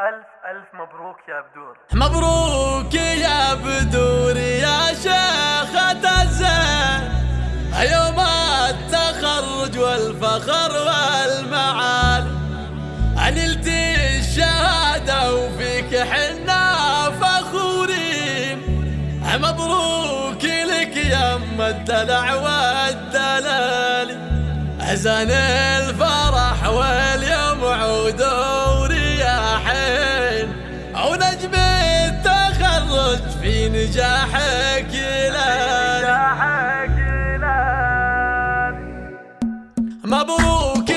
ألف ألف مبروك يا بدور مبروك يا بدور يا شيخة الزين يوم التخرج والفخر والمعالي نلت الشهادة وفيك حنا فخورين. مبروك لك يا أم الدلع والدلال. أزان الفرح واليوم عودون Babu, o que